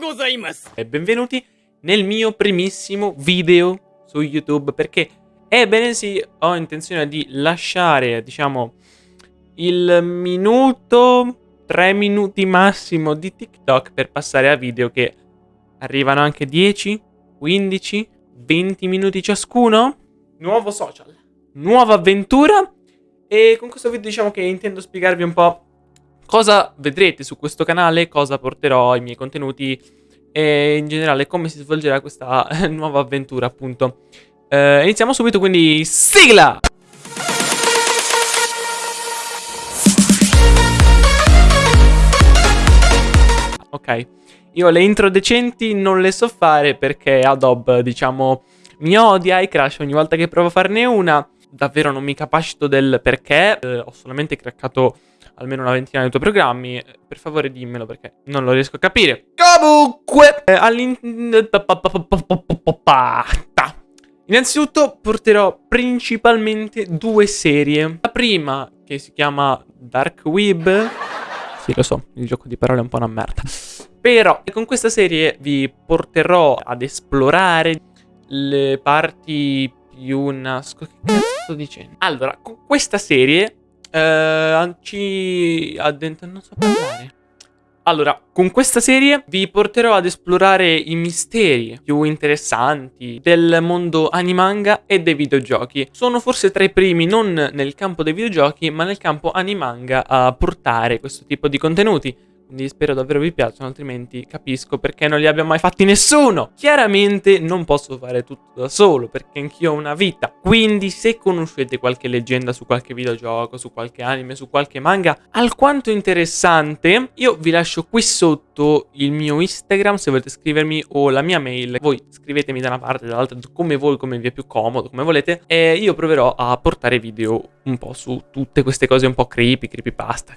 Gozaimasu! E benvenuti nel mio primissimo video su YouTube perché ebbene sì, ho intenzione di lasciare, diciamo, il minuto, tre minuti massimo di TikTok per passare a video che arrivano anche 10, 15, 20 minuti ciascuno. Nuovo social, nuova avventura e con questo video diciamo che intendo spiegarvi un po' cosa vedrete su questo canale, cosa porterò ai miei contenuti e in generale come si svolgerà questa nuova avventura appunto. Eh, iniziamo subito quindi sigla! Ok, io le intro decenti non le so fare perché Adobe diciamo mi odia e crash ogni volta che provo a farne una. Davvero non mi capacito del perché, eh, ho solamente craccato almeno una ventina dei tuoi programmi, eh, per favore dimmelo perché non lo riesco a capire. Comunque, eh, Innanzitutto porterò principalmente due serie. La prima, che si chiama Dark Web. Sì, lo so, il gioco di parole è un po' una merda. Però con questa serie vi porterò ad esplorare le parti più nascoste. Che cazzo sto dicendo? Allora, con questa serie eh, ci addentro, non so parlare. Allora, con questa serie vi porterò ad esplorare i misteri più interessanti del mondo animanga e dei videogiochi. Sono forse tra i primi non nel campo dei videogiochi, ma nel campo animanga a portare questo tipo di contenuti. Quindi spero davvero vi piacciono, altrimenti capisco perché non li abbia mai fatti nessuno. Chiaramente non posso fare tutto da solo, perché anch'io ho una vita. Quindi se conoscete qualche leggenda su qualche videogioco, su qualche anime, su qualche manga alquanto interessante, io vi lascio qui sotto il mio Instagram se volete scrivermi o la mia mail. Voi scrivetemi da una parte, dall'altra, come voi, come vi è più comodo, come volete. E io proverò a portare video un po' su tutte queste cose un po' creepy, creepypasta,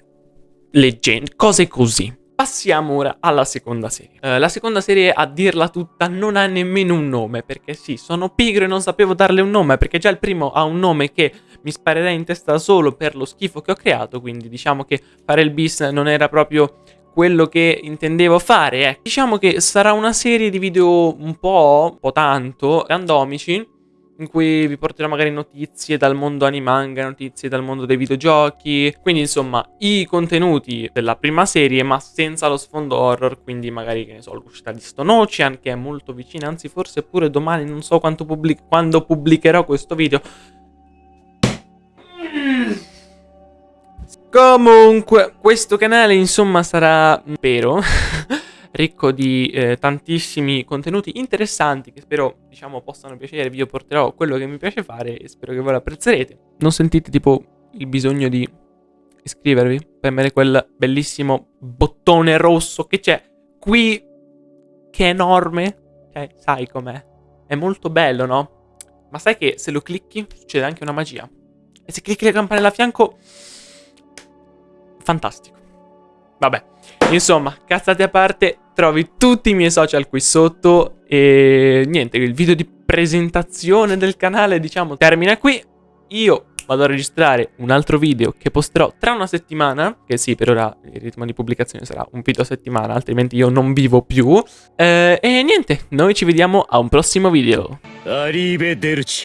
leggende, cose così. Passiamo ora alla seconda serie. Uh, la seconda serie, a dirla tutta, non ha nemmeno un nome, perché sì, sono pigro e non sapevo darle un nome, perché già il primo ha un nome che mi sparerei in testa solo per lo schifo che ho creato, quindi diciamo che fare il bis non era proprio quello che intendevo fare. Eh. Diciamo che sarà una serie di video un po', un po' tanto, randomici, in cui vi porterò magari notizie dal mondo animanga, notizie dal mondo dei videogiochi, quindi insomma i contenuti della prima serie ma senza lo sfondo horror, quindi magari che ne so l'uscita di Stone Ocean che è molto vicina, anzi forse pure domani, non so pubblic quando pubblicherò questo video. Comunque, questo canale insomma sarà, spero, ricco di eh, tantissimi contenuti interessanti che spero, diciamo, possano piacervi. Io porterò quello che mi piace fare e spero che voi lo apprezzerete. Non sentite tipo il bisogno di iscrivervi? Premere quel bellissimo bottone rosso che c'è qui, che è enorme. Cioè, sai com'è? È molto bello, no? Ma sai che se lo clicchi succede anche una magia. E se clicchi la campanella a fianco... Fantastico. Vabbè, insomma, cazzate a parte, trovi tutti i miei social qui sotto e niente, il video di presentazione del canale diciamo termina qui. Io vado a registrare un altro video che posterò tra una settimana, che sì, per ora il ritmo di pubblicazione sarà un video a settimana, altrimenti io non vivo più. Eh, e niente, noi ci vediamo a un prossimo video. Arrivederci.